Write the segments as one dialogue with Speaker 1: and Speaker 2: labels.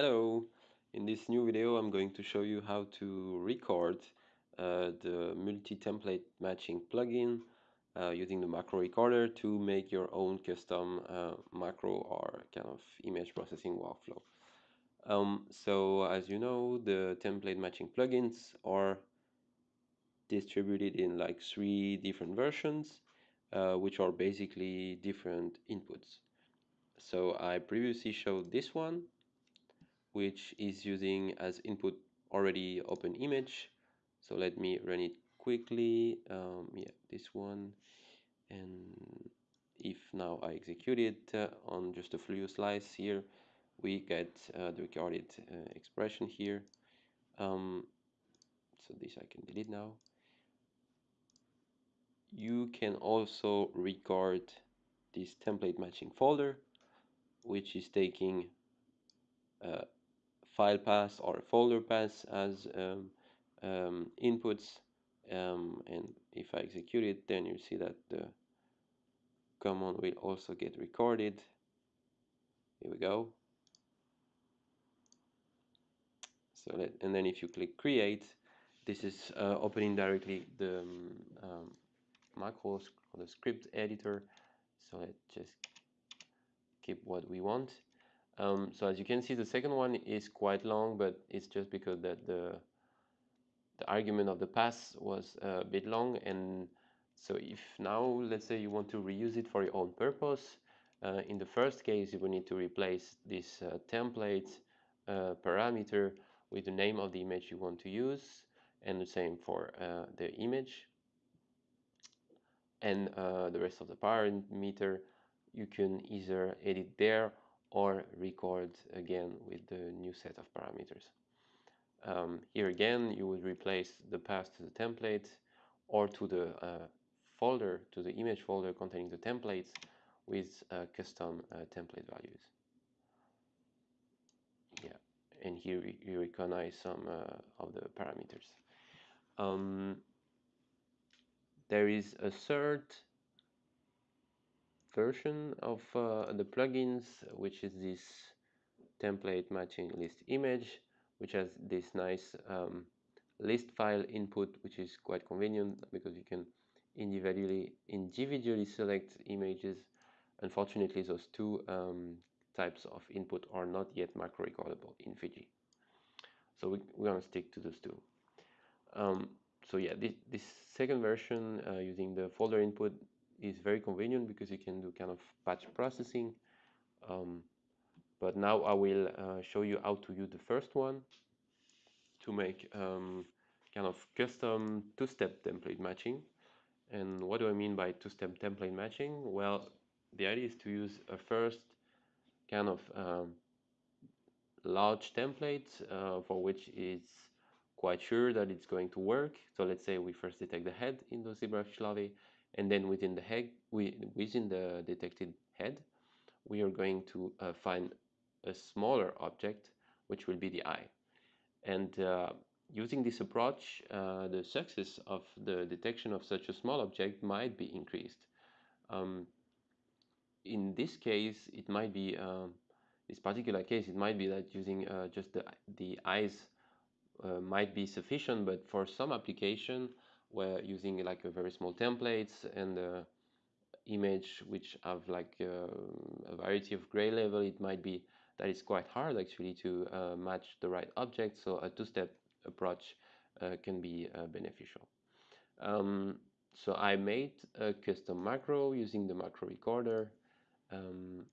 Speaker 1: Hello! In this new video I'm going to show you how to record uh, the multi-template matching plugin uh, using the macro recorder to make your own custom uh, macro or kind of image processing workflow. Um, so as you know the template matching plugins are distributed in like three different versions uh, which are basically different inputs. So I previously showed this one which is using as input already open image. So let me run it quickly. Um, yeah this one. And if now I execute it uh, on just a fluid slice here we get uh, the recorded uh, expression here. Um, so this I can delete now. You can also record this template matching folder which is taking uh, file path or folder path as um, um, inputs um, and if I execute it then you see that the command will also get recorded. Here we go. So let, and then if you click create this is uh, opening directly the um, um macros or the script editor. So let's just keep what we want um, so as you can see, the second one is quite long, but it's just because that the the argument of the pass was a bit long. And so if now, let's say you want to reuse it for your own purpose, uh, in the first case, you will need to replace this uh, template uh, parameter with the name of the image you want to use, and the same for uh, the image. And uh, the rest of the parameter, you can either edit there or record again with the new set of parameters. Um, here again, you would replace the path to the template or to the uh, folder, to the image folder containing the templates with uh, custom uh, template values. Yeah, and here you recognize some uh, of the parameters. Um, there is a third version of uh, the plugins, which is this template matching list image, which has this nice um, list file input, which is quite convenient because you can individually individually select images. Unfortunately, those two um, types of input are not yet macro recordable in Fiji. So we, we're to stick to those two. Um, so yeah, this, this second version uh, using the folder input is very convenient because you can do kind of batch processing. Um, but now I will uh, show you how to use the first one to make um, kind of custom two-step template matching. And what do I mean by two-step template matching? Well, the idea is to use a first kind of um, large template uh, for which it's quite sure that it's going to work. So let's say we first detect the head in the zebrafish larvae and then within the head we, within the detected head we are going to uh, find a smaller object which will be the eye. And uh, using this approach uh, the success of the detection of such a small object might be increased. Um, in this case it might be um, this particular case it might be that using uh, just the, the eyes uh, might be sufficient but for some application where using like a very small templates and image which have like a variety of gray level it might be that it's quite hard actually to uh, match the right object. So a two-step approach uh, can be uh, beneficial. Um, so I made a custom macro using the macro recorder. Um,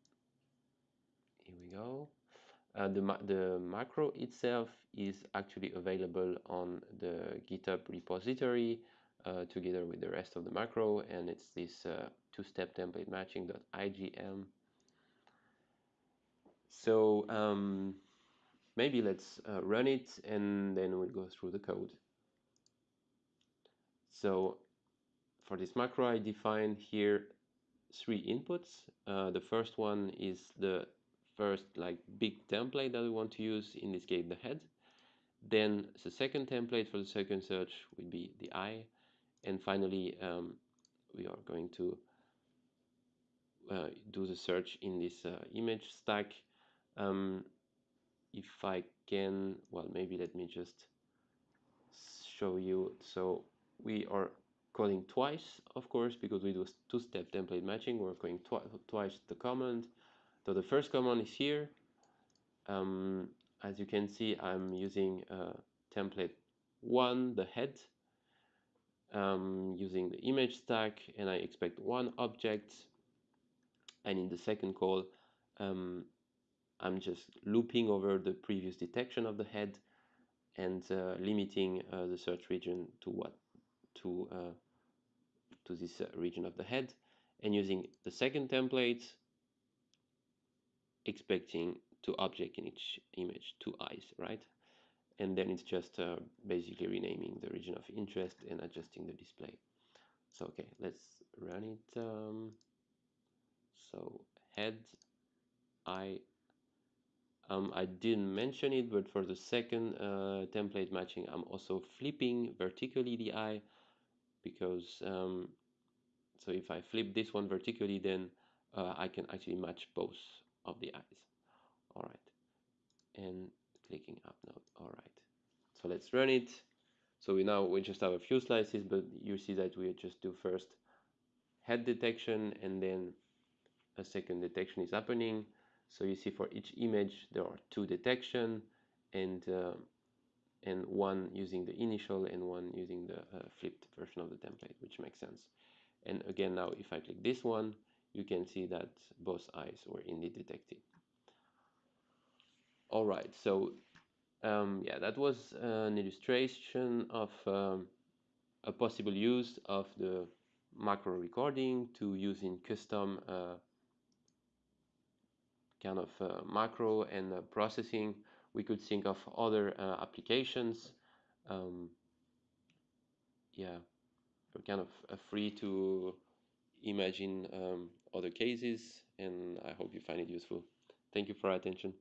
Speaker 1: here we go uh, the, the macro itself is actually available on the GitHub repository uh, together with the rest of the macro and it's this uh, two-step template matching.ijm. So um, maybe let's uh, run it and then we'll go through the code. So for this macro I define here three inputs. Uh, the first one is the first like big template that we want to use, in this case the head. Then the second template for the second search would be the eye. And finally, um, we are going to uh, do the search in this uh, image stack. Um, if I can well maybe let me just show you so we are calling twice of course because we do two-step template matching we're calling twi twice the command so the first command is here. Um, as you can see I'm using uh, template one the head um, using the image stack and I expect one object. And in the second call um, I'm just looping over the previous detection of the head and uh, limiting uh, the search region to what to uh, to this uh, region of the head. And using the second template expecting two object in each image two eyes right? And then it's just uh, basically renaming the region of interest and adjusting the display. So okay let's run it um, so head eye um, I didn't mention it but for the second uh, template matching I'm also flipping vertically the eye because um, so if I flip this one vertically then uh, I can actually match both of the eyes. All right and clicking up now all right so let's run it. So we now we just have a few slices but you see that we just do first head detection and then a second detection is happening. So you see for each image there are two detection and uh, and one using the initial and one using the uh, flipped version of the template which makes sense. And again now if I click this one you can see that both eyes were indeed detected. All right so um, yeah that was an illustration of um, a possible use of the macro recording to using custom uh, kind of uh, macro and uh, processing. We could think of other uh, applications um, yeah we're kind of free to imagine um, other cases and I hope you find it useful. Thank you for your attention